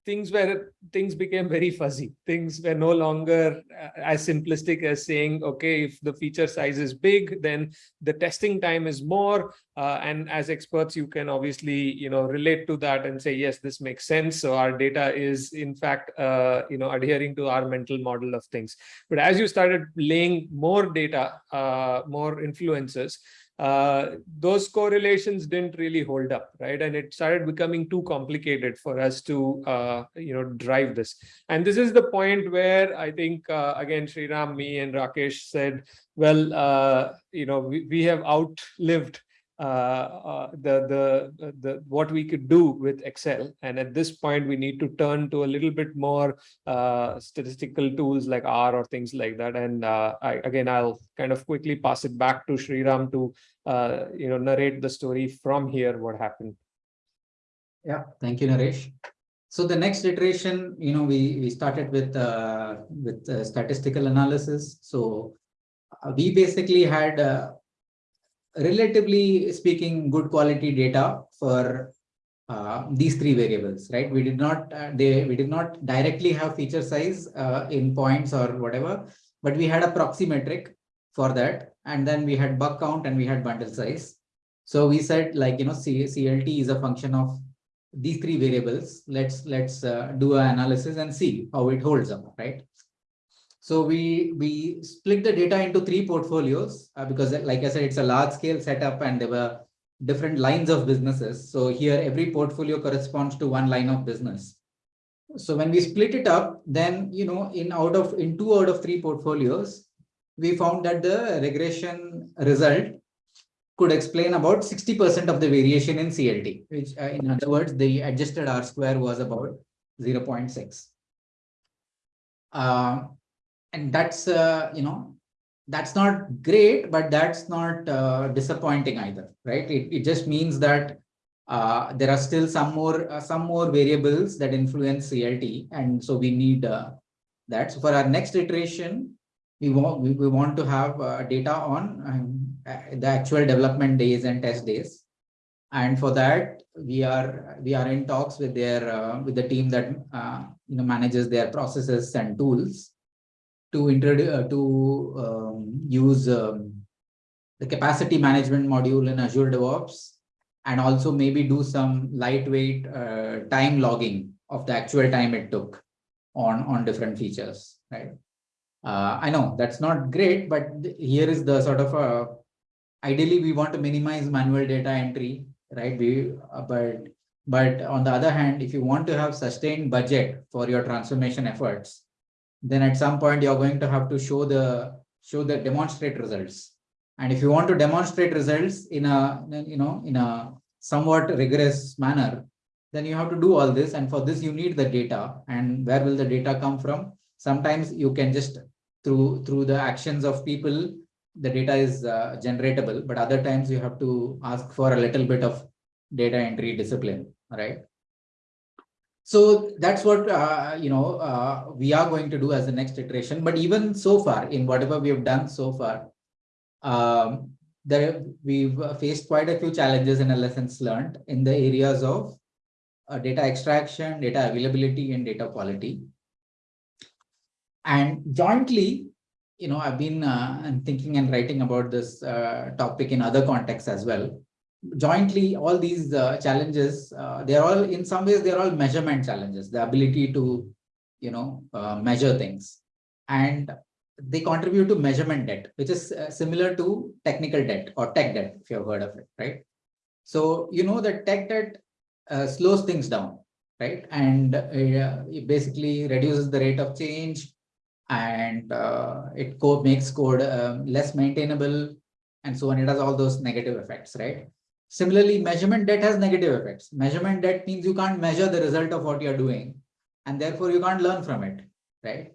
things were things became very fuzzy. Things were no longer uh, as simplistic as saying, okay, if the feature size is big, then the testing time is more. Uh, and as experts, you can obviously, you know, relate to that and say, yes, this makes sense. So our data is in fact, uh, you know, adhering to our mental model of things. But as you started laying more data, uh, more influences, uh, those correlations didn't really hold up, right? And it started becoming too complicated for us to, uh, you know, drive this. And this is the point where I think, uh, again, Sriram, me and Rakesh said, well, uh, you know, we, we have outlived the, the, the, what we could do with Excel. And at this point, we need to turn to a little bit more uh, statistical tools like R or things like that. And uh, I, again, I'll kind of quickly pass it back to Sriram to, uh, you know, narrate the story from here, what happened.
Yeah, thank you, Naresh. So the next iteration, you know, we, we started with, uh, with uh, statistical analysis. So uh, we basically had uh, relatively speaking, good quality data for uh, these three variables, right? We did not, uh, they, we did not directly have feature size uh, in points or whatever, but we had a proxy metric for that. And then we had bug count and we had bundle size. So we said like, you know, C CLT is a function of these three variables. Let's, let's uh, do an analysis and see how it holds up, right? So we we split the data into three portfolios uh, because like I said, it's a large scale setup and there were different lines of businesses. So here every portfolio corresponds to one line of business. So when we split it up, then you know in out of in two out of three portfolios, we found that the regression result could explain about 60% of the variation in CLT, which uh, in other words, the adjusted R square was about 0.6. Uh, and that's uh, you know that's not great but that's not uh, disappointing either right? It, it just means that uh, there are still some more uh, some more variables that influence clt and so we need uh, that. So for our next iteration we want we, we want to have uh, data on um, the actual development days and test days. And for that we are we are in talks with their with the team that you know manages their processes and tools to introduce uh, to um, use um, the capacity management module in Azure DevOps and also maybe do some lightweight uh, time logging of the actual time it took on on different features right? Uh, i know that's not great but here is the sort of uh, ideally we want to minimize manual data entry right? We uh, but but on the other hand if you want to have sustained budget for your transformation efforts then at some point you're going to have to show the show the demonstrate results. And if you want to demonstrate results in a you know in a somewhat rigorous manner then you have to do all this. And for this you need the data. And where will the data come from? Sometimes you can just through through the actions of people the data is uh, generatable. But other times you have to ask for a little bit of data entry discipline right so that's what uh, you know uh, we are going to do as the next iteration. But even so far, in whatever we have done so far, um, there we've faced quite a few challenges and lessons learned in the areas of uh, data extraction, data availability, and data quality. And jointly, you know, I've been uh, thinking and writing about this uh, topic in other contexts as well. Jointly, all these uh, challenges, uh, they're all in some ways, they're all measurement challenges, the ability to, you know, uh, measure things. And they contribute to measurement debt, which is uh, similar to technical debt or tech debt, if you've heard of it, right? So, you know, that tech debt uh, slows things down, right? And uh, it basically reduces the rate of change and it co makes code um, less maintainable and so on. It has all those negative effects, right? Similarly, measurement debt has negative effects. Measurement debt means you can't measure the result of what you're doing and therefore you can't learn from it, right?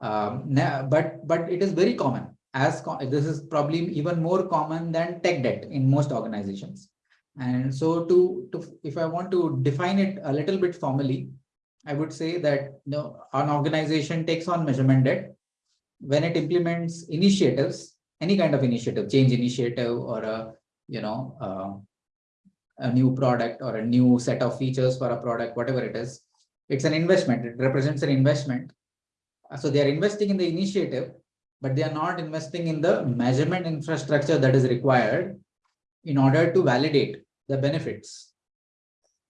Um, but but it is very common as this is probably even more common than tech debt in most organizations. And so to, to if I want to define it a little bit formally, I would say that you know, an organization takes on measurement debt when it implements initiatives, any kind of initiative, change initiative or a, you know, uh, a new product or a new set of features for a product, whatever it is. It's an investment. It represents an investment. Uh, So they are investing in the initiative, but they are not investing in the measurement infrastructure that is required in order to validate the benefits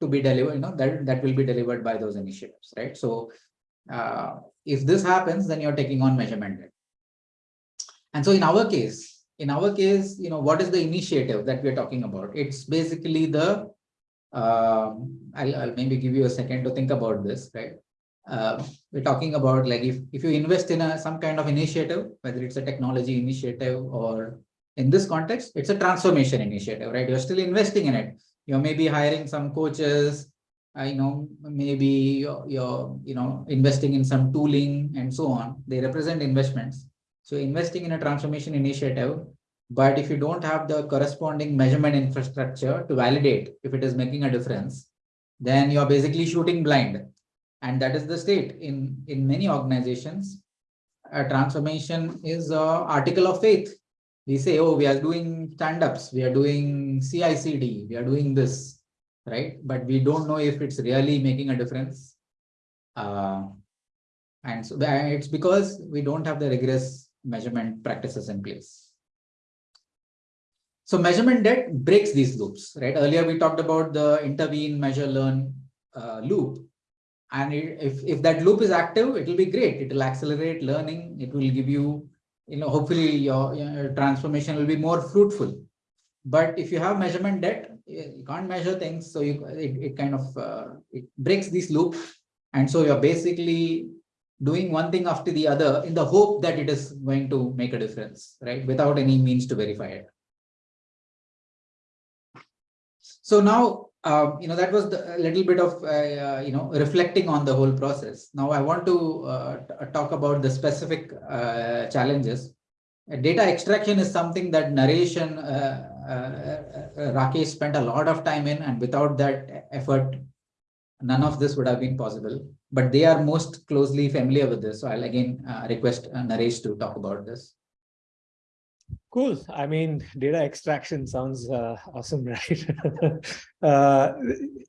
to be delivered, you know, that, that will be delivered by those initiatives, right? So uh, if this happens, then you're taking on measurement. And so in our case, in our case, you know, what is the initiative that we're talking about? It's basically the, um, I'll, I'll maybe give you a second to think about this, right? Uh, we're talking about like if, if you invest in a, some kind of initiative, whether it's a technology initiative or in this context, it's a transformation initiative, right? You're still investing in it. You're maybe hiring some coaches, I know maybe you're, you're, you know, investing in some tooling and so on. They represent investments. So investing in a transformation initiative, but if you don't have the corresponding measurement infrastructure to validate if it is making a difference, then you're basically shooting blind. And that is the state in, in many organizations. A transformation is a article of faith. We say, oh, we are doing stand-ups, we are doing CI/CD, we are doing this, right? But we don't know if it's really making a difference. Uh, and so it's because we don't have the rigorous measurement practices in place. So measurement debt breaks these loops, right? Earlier we talked about the intervene, measure, learn uh, loop. And it- if, if that loop is active, it will be great. It will accelerate learning. It will give you, you know, hopefully your, your transformation will be more fruitful. But if you have measurement debt, you can't measure things. So you, it, it kind of, uh, it breaks this loop. And so you're basically doing one thing after the other in the hope that it is going to make a difference, right? Without any means to verify it. So now, uh, you know, that was a little bit of, uh, uh, you know, reflecting on the whole process. Now I want to uh, talk about the specific uh, challenges. Uh, Data extraction is something that Naresh and uh, uh, uh, Rakesh spent a lot of time in, and without that effort, none of this would have been possible. But they are most closely familiar with this. So I'll again uh, request uh, Naresh to talk about this.
Cool. I mean, data extraction sounds uh, awesome, right? uh,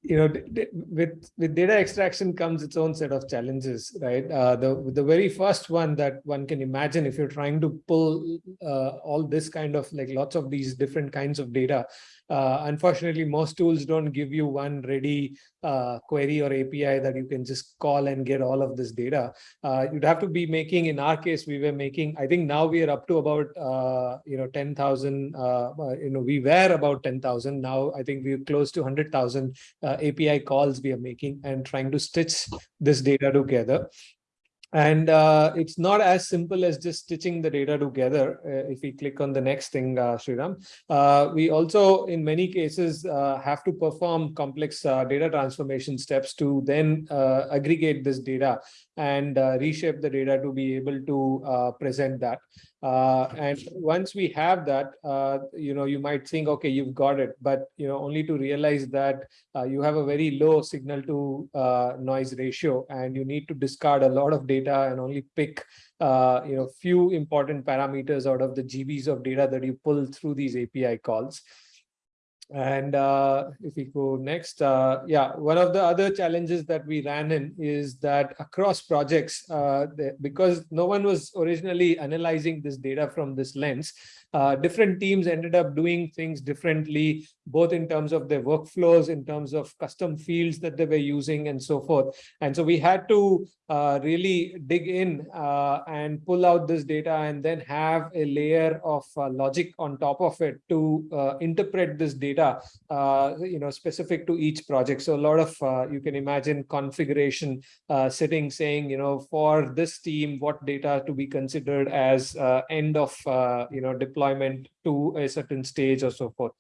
you know, with with data extraction comes its own set of challenges, right? Uh, the the very first one that one can imagine if you're trying to pull uh, all this kind of like lots of these different kinds of data. Uh, unfortunately, most tools don't give you one ready uh, query or API that you can just call and get all of this data. Uh, you'd have to be making, in our case, we were making, I think now we are up to about, uh, you know, 10,000, uh, uh, you know, we were about 10,000. Now I think we're close to 100,000 uh, API calls we are making and trying to stitch this data together. And uh, it's not as simple as just stitching the data together. Uh, if we click on the next thing, uh, Sriram, uh, we also, in many cases, uh, have to perform complex uh, data transformation steps to then uh, aggregate this data and uh, reshape the data to be able to uh, present that. Uh, and once we have that, uh, you know, you might think, okay, you've got it, but you know, only to realize that uh, you have a very low signal to uh, noise ratio, and you need to discard a lot of data and only pick, you know, few important parameters out of the GBs of data that you pull through these API calls. And uh, if we go next, uh, yeah, one of the other challenges that we ran in is that across projects, uh, the, because no one was originally analyzing this data from this lens, uh, different teams ended up doing things differently, both in terms of their workflows, in terms of custom fields that they were using and so forth. And so we had to uh, really dig in uh, and pull out this data and then have a layer of uh, logic on top of it to uh, interpret this data, uh, you know, specific to each project. So a lot of, you can imagine configuration sitting saying, you know, for this team, what data to be considered as end of, you know, deployment to a certain stage or so forth.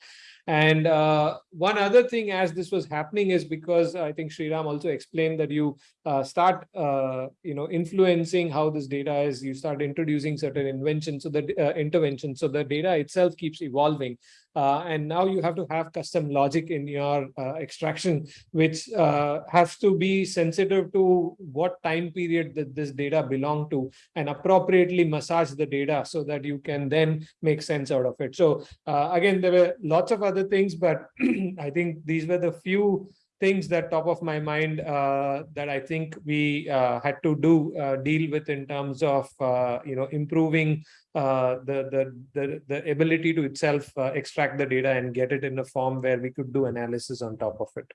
And uh, one other thing as this was happening is because I think Sriram also explained that you uh, start, uh, you know, influencing how this data is, you start introducing certain inventions, so the uh, intervention, so the data itself keeps evolving. Uh, and now you have to have custom logic in your uh, extraction, which uh, has to be sensitive to what time period that this data belong to and appropriately massage the data so that you can then make sense out of it. So uh, again, there were lots of other things, but I think these were the few things that top of my mind uh, that I think we uh, had to do uh, deal with in terms of uh, you know improving uh, the, the the the ability to itself uh, extract the data and get it in a form where we could do analysis on top of it.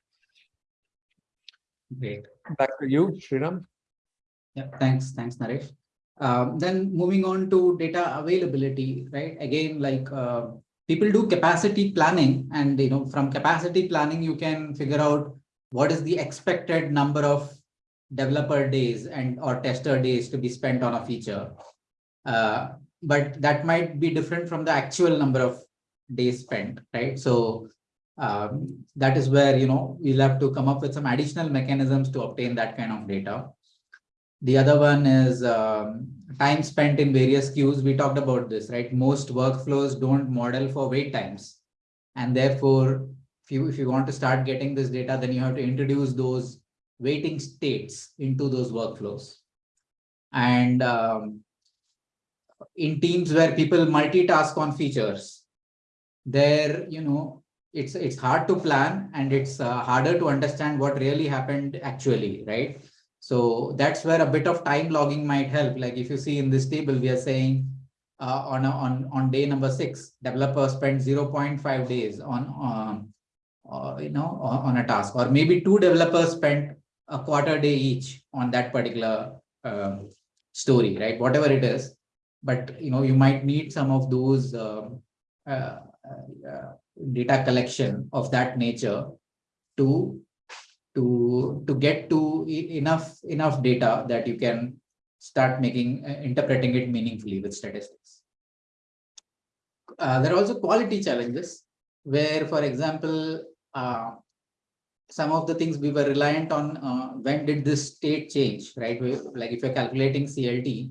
Great.
Back to you, Sriram.
Yeah, thanks. Thanks, Naresh. Um, then moving on to data availability, right? Again, like people do capacity planning and, you know, from capacity planning, you can figure out what is the expected number of developer days and or tester days to be spent on a feature. Uh, but that might be different from the actual number of days spent, right? So um, that is where, you know, we'll have to come up with some additional mechanisms to obtain that kind of data. The other one is um, time spent in various queues. We talked about this, right? Most workflows don't model for wait times. And therefore, if you, if you want to start getting this data, then you have to introduce those waiting states into those workflows. And um, in teams where people multitask on features, there, you know, it's it's hard to plan and it's uh, harder to understand what really happened actually, right? So that's where a bit of time logging might help. Like if you see in this table, we are saying uh, on, a, on, on day number six, developer spent 0.5 days on, um, uh, you know, on, on, a task, or maybe two developers spent a quarter day each on that particular uh, story, right? Whatever it is. But, you know, you might need some of those um, uh, uh, data collection of that nature to to to get to enough enough data that you can start making uh, interpreting it meaningfully with statistics. Uh, there are also quality challenges where, for example, uh, some of the things we were reliant on uh, when did this state change, right? Like if you're calculating CLT,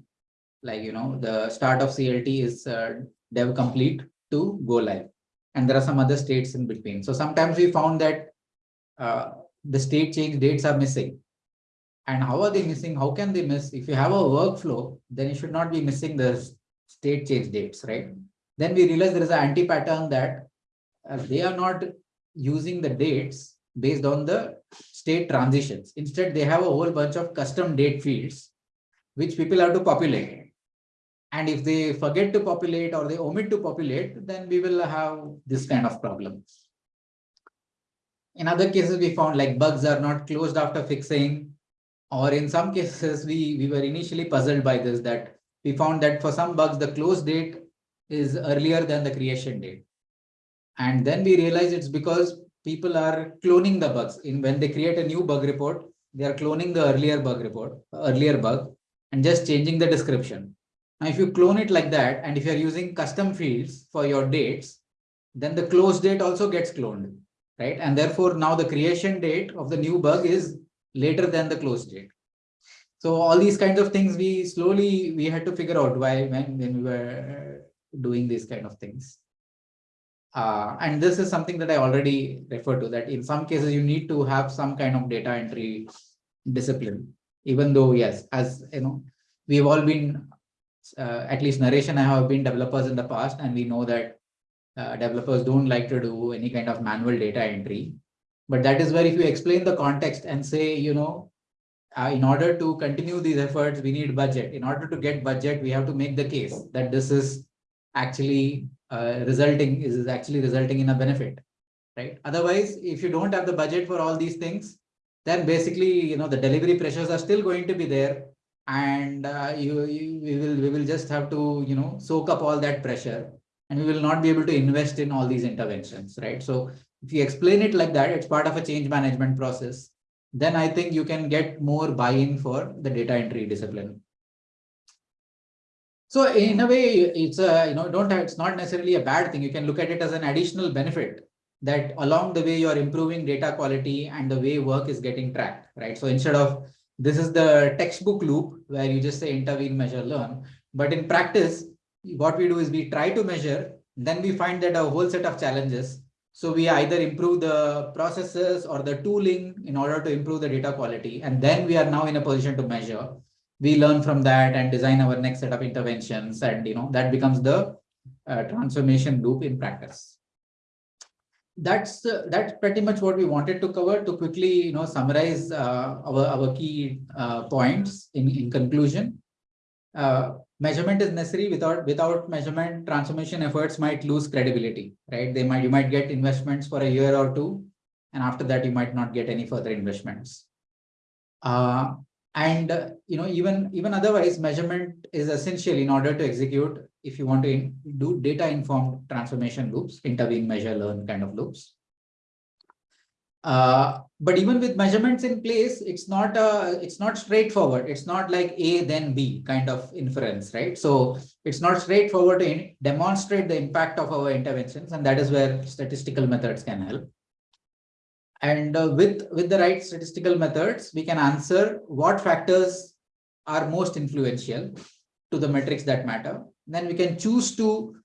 like, you know, the start of CLT is uh, dev complete to go live. And there are some other states in between. So sometimes we found that uh, the state change dates are missing. And how are they missing? How can they miss? If you have a workflow, then you should not be missing the state change dates, right? Then we realize there is an anti-pattern that uh, they are not using the dates based on the state transitions. Instead, they have a whole bunch of custom date fields, which people have to populate. And if they forget to populate or they omit to populate, then we will have this kind of problem. In other cases, we found like bugs are not closed after fixing, or in some cases, we, we were initially puzzled by this, that we found that for some bugs, the close date is earlier than the creation date. And then we realized it's because people are cloning the bugs. In when they create a new bug report, they are cloning the earlier bug report, earlier bug, and just changing the description. Now, if you clone it like that, and if you're using custom fields for your dates, then the close date also gets cloned right? And therefore now the creation date of the new bug is later than the close date. So all these kinds of things we slowly we had to figure out why when, when we were doing these kind of things. Uh, and this is something that I already referred to that in some cases you need to have some kind of data entry discipline, even though yes, as you know, we've all been uh, at least Naresh and I have been developers in the past and we know that Uh, developers don't like to do any kind of manual data entry. But that is where if you explain the context and say, you know, uh, in order to continue these efforts, we need budget. In order to get budget, we have to make the case that this is actually uh, resulting is actually resulting in a benefit, right? Otherwise, if you don't have the budget for all these things, then basically, you know, the delivery pressures are still going to be there, and uh, you, you we will we will just have to you know soak up all that pressure, and we will not be able to invest in all these interventions, right? So if you explain it like that, it's part of a change management process then I think you can get more buy-in for the data entry discipline. So in a way, it's a, you know, don't have, it's not necessarily a bad thing. You can look at it as an additional benefit that along the way you're improving data quality and the way work is getting tracked, right? So instead of this is the textbook loop where you just say intervene, measure, learn. But in practice, what we do is we try to measure, then we find that a whole set of challenges so we either improve the processes or the tooling in order to improve the data quality. And then we are now in a position to measure. We learn from that and design our next set of interventions. And you know that becomes the uh, transformation loop in practice. That's uh, that's pretty much what we wanted to cover to quickly you know summarize uh, our, our key uh, points in, in conclusion. Measurement is necessary. Without without measurement transformation efforts might lose credibility right? They might you might get investments for a year or two and after that you might not get any further investments. Uh, and uh, you know even even otherwise measurement is essential in order to execute if you want to do data informed transformation loops intervene measure learn kind of loops uh, but even with measurements in place, it's not a, it's not straightforward. It's not like A then B kind of inference, right? So it's not straightforward to demonstrate the impact of our interventions, and that is where statistical methods can help. And uh, with with the right statistical methods, we can answer what factors are most influential to the metrics that matter. Then we can choose to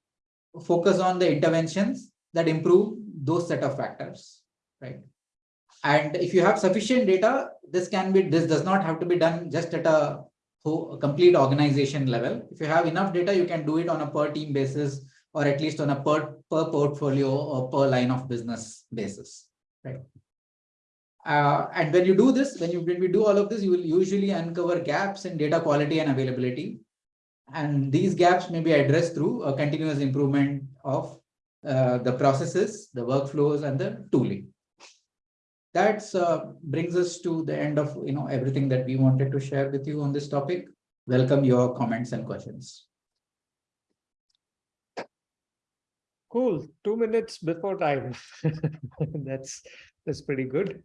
focus on the interventions that improve those set of factors, right? And if you have sufficient data, this can be, this does not have to be done just at a, complete organization level. If you have enough data, you can do it on a per team basis, or at least on a per, per portfolio or per line of business basis, right? Uh, and when you do this, when you when we do all of this, you will usually uncover gaps in data quality and availability. And these gaps may be addressed through a continuous improvement of uh, the processes, the workflows, and the tooling that uh, brings us to the end of you know everything that we wanted to share with you on this topic. Welcome your comments and questions.
Cool. Two minutes before time. that's that's pretty good.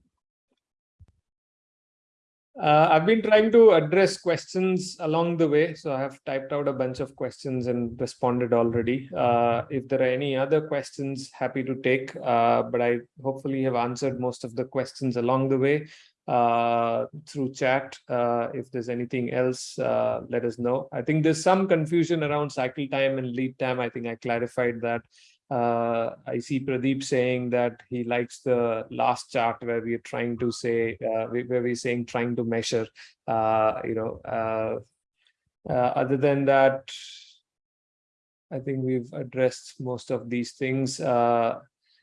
Uh, I've been trying to address questions along the way, so I have typed out a bunch of questions and responded already. Uh, if there are any other questions, happy to take, uh, but I hopefully have answered most of the questions along the way uh, through chat. Uh, if there's anything else, uh, let us know. I think there's some confusion around cycle time and lead time. I think I clarified that. Uh, I see Pradeep saying that he likes the last chart where we are trying to say, uh, where we're saying trying to measure, uh, you know, uh, uh, other than that, I think we've addressed most of these things. Uh,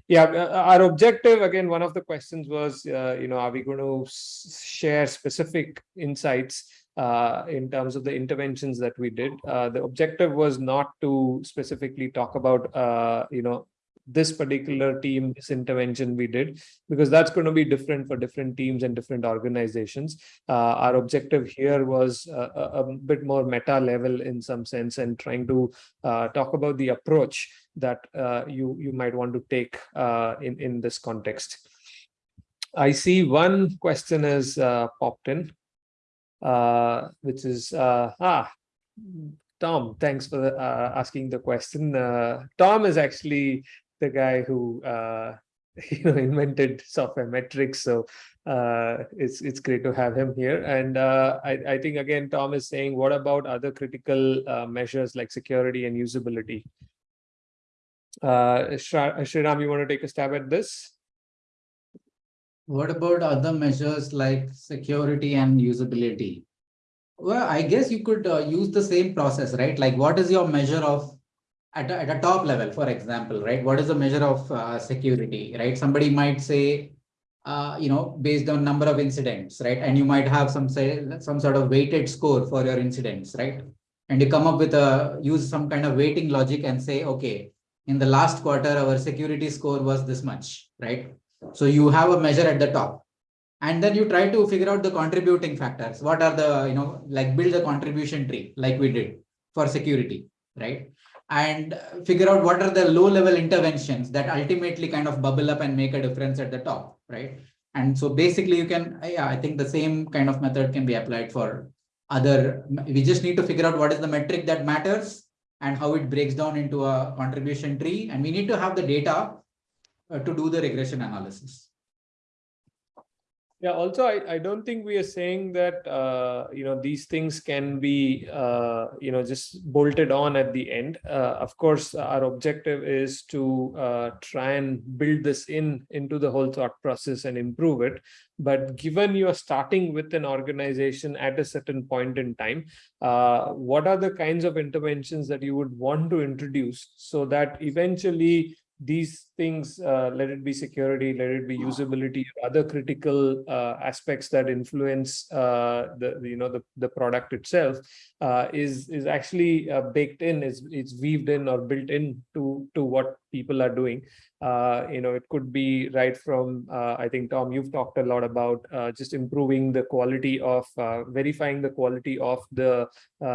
yeah, our objective, again, one of the questions was, you know, are we going to share specific insights uh, in terms of the interventions that we did. Uh, the objective was not to specifically talk about, uh, you know, this particular team, this intervention we did, because that's going to be different for different teams and different organizations. Uh, our objective here was a, a, bit more meta level in some sense and trying to uh, talk about the approach that uh, you, you might want to take in, in this context. I see one question has popped in uh, which is uh, ah, Tom. Thanks for uh, asking the question. Uh, Tom is actually the guy who uh, you know invented software metrics, so uh, it's it's great to have him here. And I I think again Tom is saying, what about other critical measures like security and usability? Uh, Sriram, you want to take a stab at this?
What about other measures like security and usability? Well, I guess you could uh, use the same process, right? Like what is your measure of at a, at a top level, for example, right? What is the measure of uh, security, right? Somebody might say, uh, you know, based on number of incidents, right? And you might have some say some sort of weighted score for your incidents, right? And you come up with a use some kind of weighting logic and say, okay, in the last quarter, our security score was this much, right? So you have a measure at the top. And then you try to figure out the contributing factors. What are the, you know, like build a contribution tree like we did for security, right? And figure out what are the low level interventions that ultimately kind of bubble up and make a difference at the top, right? And so basically you can, yeah, I think the same kind of method can be applied for other, we just need to figure out what is the metric that matters and how it breaks down into a contribution tree. And we need to have the data to do the regression analysis.
Yeah, also, I, I don't think we are saying that, uh, you know, these things can be, uh, you know, just bolted on at the end. Uh, of course, our objective is to uh, try and build this in into the whole thought process and improve it. But given you are starting with an organization at a certain point in time, uh, what are the kinds of interventions that you would want to introduce so that eventually these things, uh, let it be security, let it be usability, other critical uh, aspects that influence uh, the, you know the the product itself, uh, is is actually uh, baked in, is it's weaved in or built in to to what people are doing. Uh, you know, it could be right from I think Tom, you've talked a lot about just improving the quality of verifying the quality of the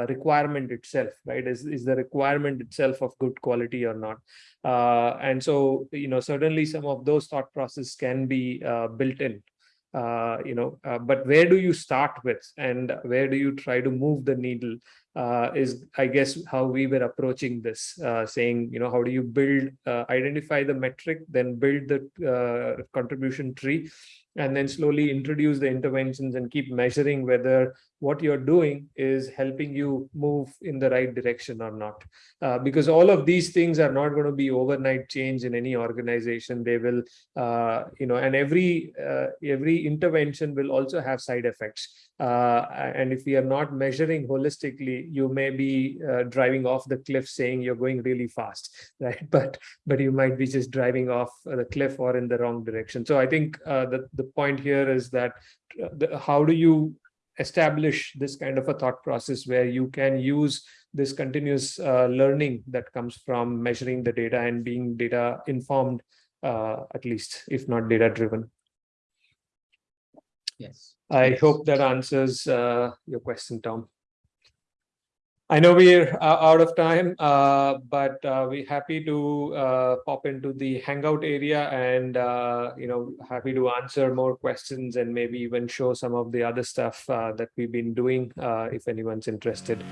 requirement itself, right? Is is the requirement itself of good quality or not? Uh, and so, you know, certainly some of those thought process can be uh, built in, uh, you know, uh, but where do you start with? And where do you try to move the needle? Uh, is, I guess, how we were approaching this, uh, saying, you know, how do you build, identify the metric, then build the contribution tree, and then slowly introduce the interventions and keep measuring whether what you're doing is helping you move in the right direction or not. Uh, because all of these things are not going to be overnight change in any organization. They will, uh, you know, and every uh, every intervention will also have side effects. Uh, and if we are not measuring holistically, you may be uh, driving off the cliff saying you're going really fast, right? But but you might be just driving off the cliff or in the wrong direction. So I think uh, the, the point here is that the, how do you establish this kind of a thought process where you can use this continuous uh, learning that comes from measuring the data and being data informed, uh, at least, if not data driven.
Yes.
I
yes.
hope that answers uh, your question, Tom. I know we're uh, out of time, uh, but uh, we're happy to uh, pop into the Hangout area and, uh, you know, happy to answer more questions and maybe even show some of the other stuff uh, that we've been doing if anyone's interested.